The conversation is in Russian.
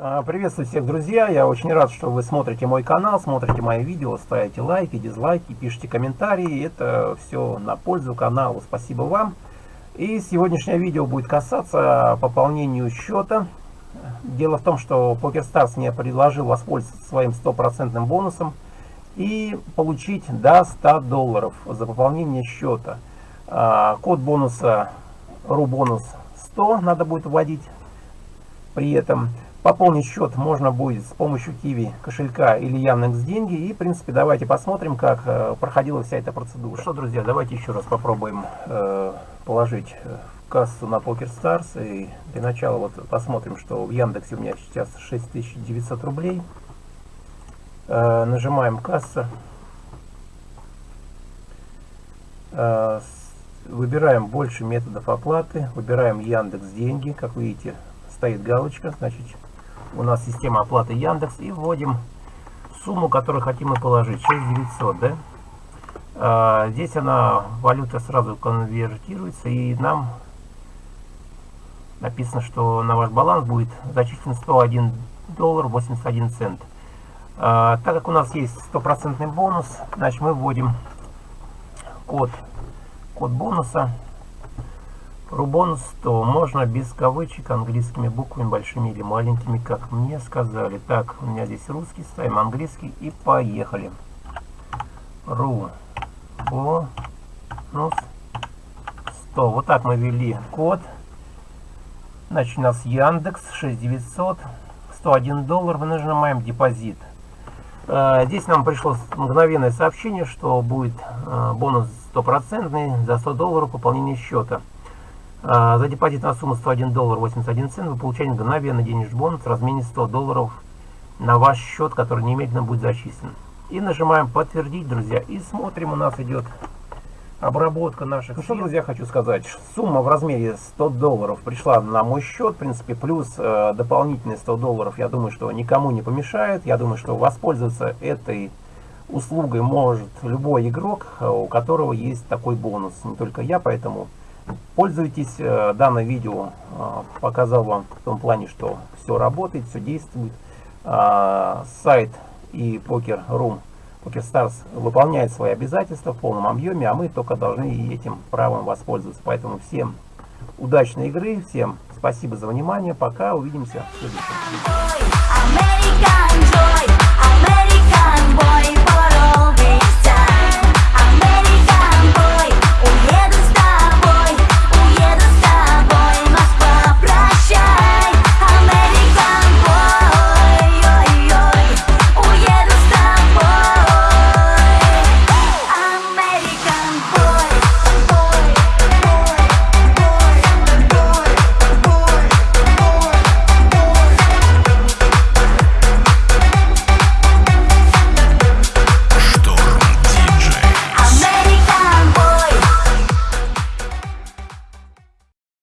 А, приветствую всех, друзья! Я очень рад, что вы смотрите мой канал, смотрите мои видео, ставите лайки, дизлайки, пишите комментарии. Это все на пользу каналу. Спасибо вам. И сегодняшнее видео будет касаться пополнения счета. Дело в том, что PokerStars мне предложил воспользоваться своим стопроцентным бонусом и получить до 100 долларов за пополнение счета. А, код бонуса RUBONUS 100 надо будет вводить при этом. Пополнить счет можно будет с помощью Киви кошелька или Яндекс деньги. И, в принципе, давайте посмотрим, как э, проходила вся эта процедура. Что, друзья, давайте еще раз попробуем э, положить э, кассу на PokerStars. И для начала вот посмотрим, что в Яндексе у меня сейчас 6900 рублей. Нажимаем касса. Выбираем больше методов оплаты. Выбираем Яндекс деньги. Как видите, стоит галочка. Значит, у нас система оплаты Яндекс и вводим сумму, которую хотим мы положить, 6900, да? А, здесь она, валюта сразу конвертируется и нам написано, что на ваш баланс будет зачислен 101 доллар 81 цент. А, так как у нас есть стопроцентный бонус, значит мы вводим код, код бонуса Рубон 100. Можно без кавычек, английскими буквами, большими или маленькими, как мне сказали. Так, у меня здесь русский, ставим английский и поехали. Ру. Бонус 100. Вот так мы ввели код. Значит, у нас Яндекс 6900. 101 доллар. Мы нажимаем депозит. Э, здесь нам пришло мгновенное сообщение, что будет э, бонус стопроцентный за 100 долларов пополнение счета. А, за депозит на сумму 101 доллар 81 цент вы получаете мгновенно денежный бонус в размене 100 долларов на ваш счет, который немедленно будет зачислен. И нажимаем подтвердить, друзья, и смотрим, у нас идет обработка наших. Ну что, друзья, хочу сказать, сумма в размере 100 долларов пришла на мой счет, в принципе, плюс э, дополнительные 100 долларов, я думаю, что никому не помешает. Я думаю, что воспользоваться этой услугой может любой игрок, э, у которого есть такой бонус, не только я, поэтому Пользуйтесь, э, данное видео э, показал вам в том плане, что все работает, все действует. А, сайт и Poker.ru, PokerStars выполняет свои обязательства в полном объеме, а мы только должны этим правом воспользоваться. Поэтому всем удачной игры, всем спасибо за внимание, пока, увидимся в следующем видео.